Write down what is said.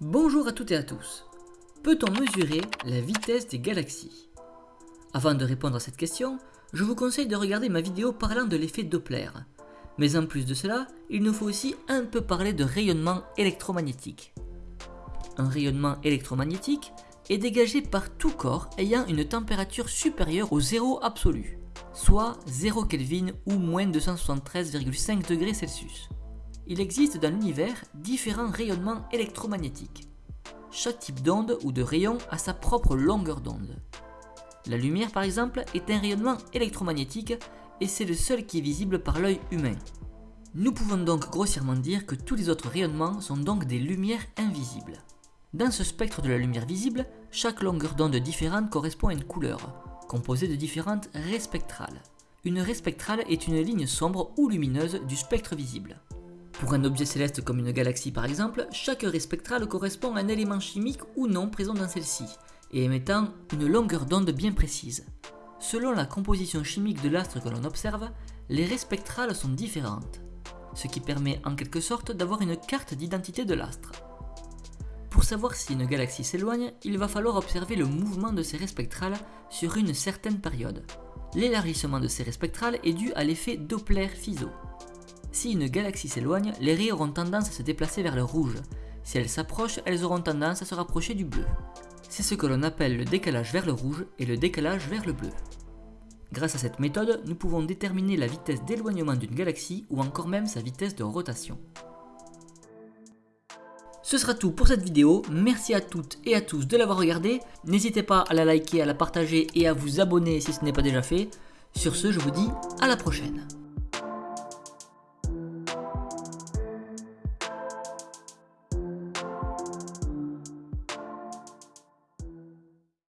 Bonjour à toutes et à tous. Peut-on mesurer la vitesse des galaxies? Avant de répondre à cette question, je vous conseille de regarder ma vidéo parlant de l'effet Doppler. Mais en plus de cela, il nous faut aussi un peu parler de rayonnement électromagnétique. Un rayonnement électromagnétique est dégagé par tout corps ayant une température supérieure au zéro absolu, soit 0 Kelvin ou moins 273,5 degrés Celsius. Il existe dans l'univers différents rayonnements électromagnétiques. Chaque type d'onde ou de rayon a sa propre longueur d'onde. La lumière par exemple est un rayonnement électromagnétique et c'est le seul qui est visible par l'œil humain. Nous pouvons donc grossièrement dire que tous les autres rayonnements sont donc des lumières invisibles. Dans ce spectre de la lumière visible, chaque longueur d'onde différente correspond à une couleur, composée de différentes raies spectrales. Une raie spectrale est une ligne sombre ou lumineuse du spectre visible. Pour un objet céleste comme une galaxie par exemple, chaque raie spectrale correspond à un élément chimique ou non présent dans celle-ci, et émettant une longueur d'onde bien précise. Selon la composition chimique de l'astre que l'on observe, les raies spectrales sont différentes, ce qui permet en quelque sorte d'avoir une carte d'identité de l'astre. Pour savoir si une galaxie s'éloigne, il va falloir observer le mouvement de ces raies spectrales sur une certaine période. L'élargissement de ces raies spectrales est dû à l'effet Doppler-Fizeau. Si une galaxie s'éloigne, les raies auront tendance à se déplacer vers le rouge. Si elles s'approchent, elles auront tendance à se rapprocher du bleu. C'est ce que l'on appelle le décalage vers le rouge et le décalage vers le bleu. Grâce à cette méthode, nous pouvons déterminer la vitesse d'éloignement d'une galaxie ou encore même sa vitesse de rotation. Ce sera tout pour cette vidéo, merci à toutes et à tous de l'avoir regardé, n'hésitez pas à la liker, à la partager et à vous abonner si ce n'est pas déjà fait. Sur ce, je vous dis à la prochaine.